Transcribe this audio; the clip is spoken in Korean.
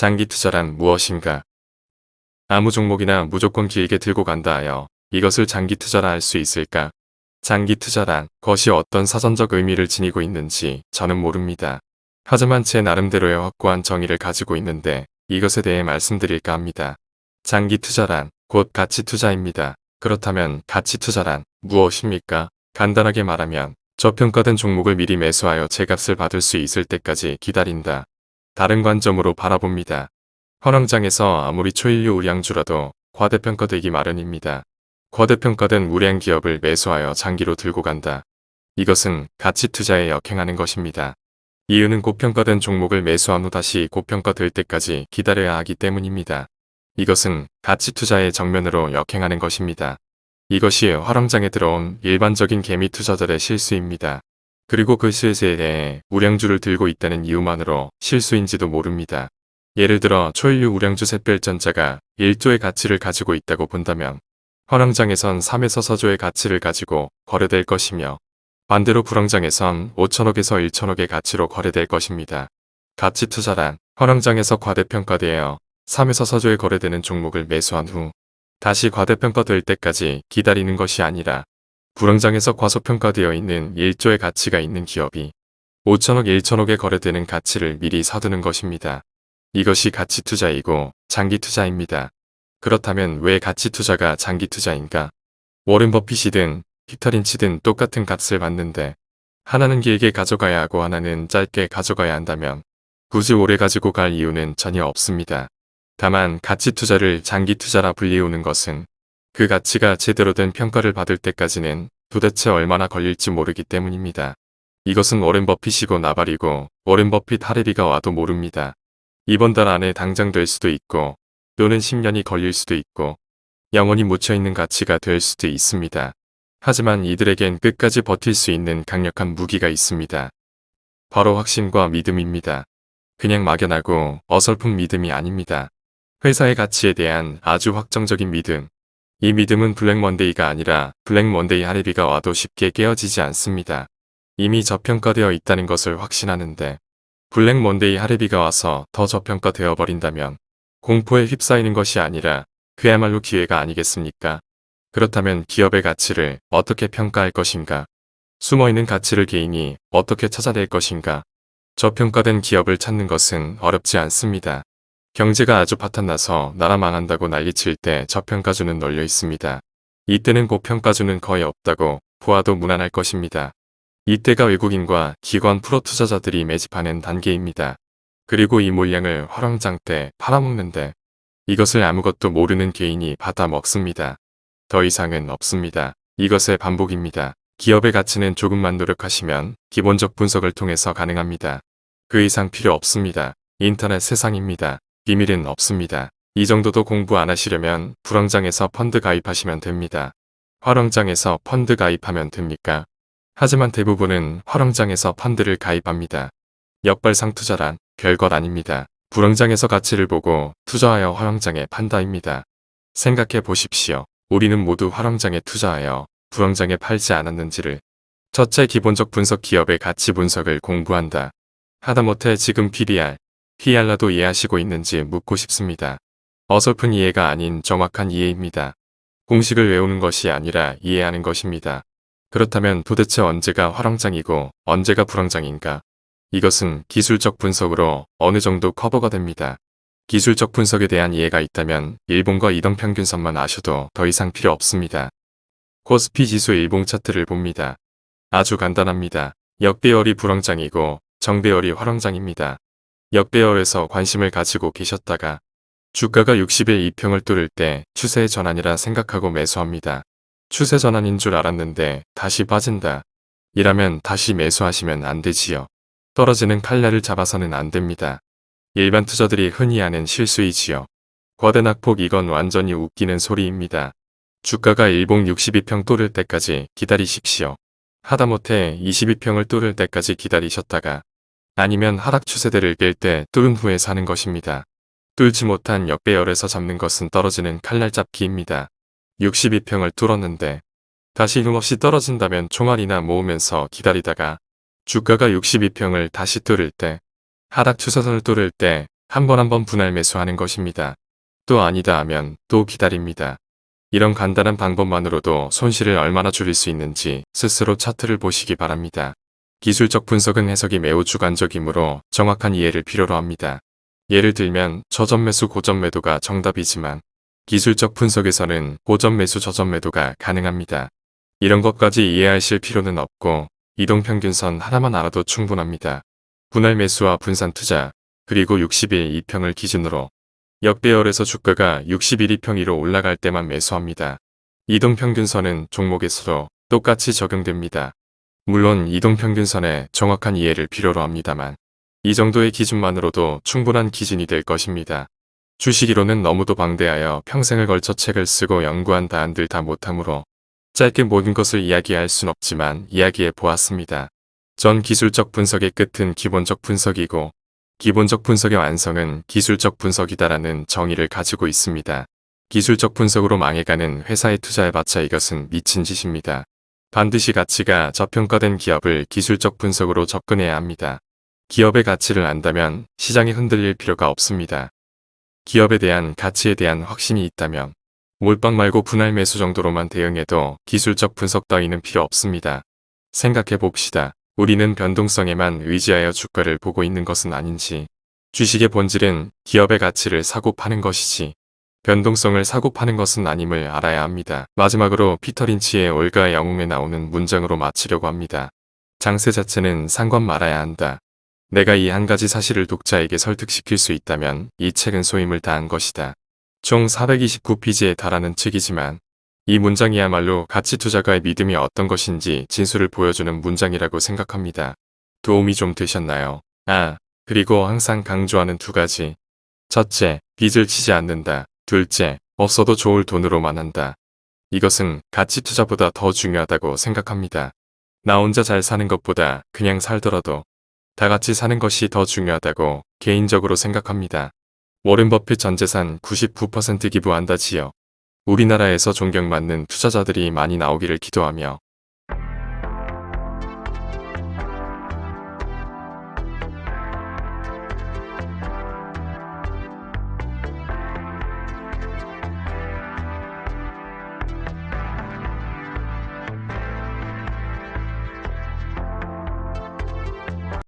장기 투자란 무엇인가? 아무 종목이나 무조건 길게 들고 간다 하여 이것을 장기 투자라 할 수 있을까? 장기 투자란 것이 어떤 사전적 의미를 지니고 있는지 저는 모릅니다. 하지만 제 나름대로의 확고한 정의를 가지고 있는데 이것에 대해 말씀드릴까 합니다. 장기 투자란 곧 가치 투자입니다. 그렇다면 가치 투자란 무엇입니까? 간단하게 말하면 저평가된 종목을 미리 매수하여 제값을 받을 수 있을 때까지 기다린다. 다른 관점으로 바라봅니다. 현황장에서 아무리 초일류 우량주라도 과대평가되기 마련입니다. 과대평가된 우량 기업을 매수하여 장기로 들고 간다. 이것은 가치 투자에 역행하는 것입니다. 이유는 고평가된 종목을 매수한 후 다시 고평가될 때까지 기다려야 하기 때문입니다. 이것은 가치 투자의 정면으로 역행하는 것입니다. 이것이 화랑장에 들어온 일반적인 개미 투자자들의 실수입니다. 그리고 그 실수에 대해 우량주를 들고 있다는 이유만으로 실수인지도 모릅니다. 예를 들어 초일류 우량주 샛별전자가 1조의 가치를 가지고 있다고 본다면 화랑장에선 3에서 4조의 가치를 가지고 거래될 것이며 반대로 불황장에선 5천억에서 1천억의 가치로 거래될 것입니다. 가치 투자란 화랑장에서 과대평가되어 3에서 4조에 거래되는 종목을 매수한 후 다시 과대평가될 때까지 기다리는 것이 아니라 불황장에서 과소평가되어 있는 1조의 가치가 있는 기업이 5천억 1천억에 거래되는 가치를 미리 사두는 것입니다. 이것이 가치 투자이고 장기 투자입니다. 그렇다면 왜 가치 투자가 장기 투자인가? 워렌 버핏이든 피터 린치든 똑같은 값을 받는데 하나는 길게 가져가야 하고 하나는 짧게 가져가야 한다면 굳이 오래 가지고 갈 이유는 전혀 없습니다. 다만 가치 투자를 장기 투자라 불리우는 것은 그 가치가 제대로 된 평가를 받을 때까지는 도대체 얼마나 걸릴지 모르기 때문입니다. 이것은 워렌 버핏이고 나발이고 워렌 버핏 하레비가 와도 모릅니다. 이번 달 안에 당장 될 수도 있고 또는 10년이 걸릴 수도 있고 영원히 묻혀있는 가치가 될 수도 있습니다. 하지만 이들에겐 끝까지 버틸 수 있는 강력한 무기가 있습니다. 바로 확신과 믿음입니다. 그냥 막연하고 어설픈 믿음이 아닙니다. 회사의 가치에 대한 아주 확정적인 믿음. 이 믿음은 블랙먼데이가 아니라 블랙먼데이 할애비가 와도 쉽게 깨어지지 않습니다. 이미 저평가되어 있다는 것을 확신하는데 블랙먼데이 할애비가 와서 더 저평가되어 버린다면 공포에 휩싸이는 것이 아니라 그야말로 기회가 아니겠습니까? 그렇다면 기업의 가치를 어떻게 평가할 것인가? 숨어있는 가치를 개인이 어떻게 찾아낼 것인가? 저평가된 기업을 찾는 것은 어렵지 않습니다. 경제가 아주 파탄나서 나라 망한다고 난리칠 때 저평가주는 널려 있습니다. 이때는 고평가주는 거의 없다고 보아도 무난할 것입니다. 이때가 외국인과 기관 프로 투자자들이 매집하는 단계입니다. 그리고 이 물량을 화랑장 때 팔아먹는데 이것을 아무것도 모르는 개인이 받아 먹습니다. 더 이상은 없습니다. 이것의 반복입니다. 기업의 가치는 조금만 노력하시면 기본적 분석을 통해서 가능합니다. 그 이상 필요 없습니다. 인터넷 세상입니다. 비밀은 없습니다. 이 정도도 공부 안 하시려면 불황장에서 펀드 가입하시면 됩니다. 화랑장에서 펀드 가입하면 됩니까? 하지만 대부분은 화랑장에서 펀드를 가입합니다. 역발상 투자란 별것 아닙니다. 불황장에서 가치를 보고 투자하여 화랑장에 판다입니다. 생각해 보십시오. 우리는 모두 화랑장에 투자하여 불황장에 팔지 않았는지를 첫째 기본적 분석 기업의 가치 분석을 공부한다. 하다못해 지금 PBR, PR라도 이해하시고 있는지 묻고 싶습니다. 어설픈 이해가 아닌 정확한 이해입니다. 공식을 외우는 것이 아니라 이해하는 것입니다. 그렇다면 도대체 언제가 화랑장이고 언제가 불황장인가? 이것은 기술적 분석으로 어느 정도 커버가 됩니다. 기술적 분석에 대한 이해가 있다면 일본과 이동평균선만 아셔도 더 이상 필요 없습니다. 코스피 지수 일봉 차트를 봅니다. 아주 간단합니다. 역배열이 불황장이고 정배열이 화랑장입니다. 역배열에서 관심을 가지고 계셨다가 주가가 60일 2평을 뚫을 때 추세 전환이라 생각하고 매수합니다. 추세 전환인 줄 알았는데 다시 빠진다. 이라면 다시 매수하시면 안 되지요. 떨어지는 칼날을 잡아서는 안 됩니다. 일반 투자들이 흔히 하는 실수이지요. 거대 낙폭 이건 완전히 웃기는 소리입니다. 주가가 일봉 62평 뚫을 때까지 기다리십시오. 하다못해 22평을 뚫을 때까지 기다리셨다가 아니면 하락 추세대를 깰 때 뚫은 후에 사는 것입니다. 뚫지 못한 역배열에서 잡는 것은 떨어지는 칼날 잡기입니다. 62평을 뚫었는데 다시 힘없이 떨어진다면 총알이나 모으면서 기다리다가 주가가 62평을 다시 뚫을 때 하락 추세선을 뚫을 때 한 번 한번 분할 매수하는 것입니다. 또 아니다 하면 또 기다립니다. 이런 간단한 방법만으로도 손실을 얼마나 줄일 수 있는지 스스로 차트를 보시기 바랍니다. 기술적 분석은 해석이 매우 주관적이므로 정확한 이해를 필요로 합니다. 예를 들면 저점 매수 고점 매도가 정답이지만 기술적 분석에서는 고점 매수 저점 매도가 가능합니다. 이런 것까지 이해하실 필요는 없고 이동평균선 하나만 알아도 충분합니다. 분할 매수와 분산 투자 그리고 60일 2평을 기준으로 역배열에서 주가가 61이 평위로 올라갈 때만 매수합니다. 이동평균선은 종목에서도 똑같이 적용됩니다. 물론 이동평균선에 정확한 이해를 필요로 합니다만 이 정도의 기준만으로도 충분한 기준이 될 것입니다. 주식이론은 너무도 방대하여 평생을 걸쳐 책을 쓰고 연구한 다한들 다 못하므로 짧게 모든 것을 이야기할 순 없지만 이야기해 보았습니다. 전 기술적 분석의 끝은 기본적 분석이고 기본적 분석의 완성은 기술적 분석이다라는 정의를 가지고 있습니다. 기술적 분석으로 망해가는 회사에 투자해봤자 이것은 미친 짓입니다. 반드시 가치가 저평가된 기업을 기술적 분석으로 접근해야 합니다. 기업의 가치를 안다면 시장이 흔들릴 필요가 없습니다. 기업에 대한 가치에 대한 확신이 있다면 몰빵 말고 분할 매수 정도로만 대응해도 기술적 분석 따위는 필요 없습니다. 생각해 봅시다. 우리는 변동성에만 의지하여 주가를 보고 있는 것은 아닌지 주식의 본질은 기업의 가치를 사고 파는 것이지 변동성을 사고 파는 것은 아님을 알아야 합니다. 마지막으로 피터 린치의 올가의 영웅에 나오는 문장으로 마치려고 합니다. 장세 자체는 상관 말아야 한다. 내가 이 한 가지 사실을 독자에게 설득시킬 수 있다면 이 책은 소임을 다한 것이다. 총 429페이지에 달하는 책이지만 이 문장이야말로 가치 투자가의 믿음이 어떤 것인지 진술을 보여주는 문장이라고 생각합니다. 도움이 좀 되셨나요? 아, 그리고 항상 강조하는 두 가지. 첫째, 빚을 치지 않는다. 둘째, 없어도 좋을 돈으로만 한다. 이것은 가치 투자보다 더 중요하다고 생각합니다. 나 혼자 잘 사는 것보다 그냥 살더라도 다 같이 사는 것이 더 중요하다고 개인적으로 생각합니다. 워렌 버핏 전 재산 99% 기부한다지요. 우리나라에서 존경받는 투자자들이 많이 나오기를 기도하며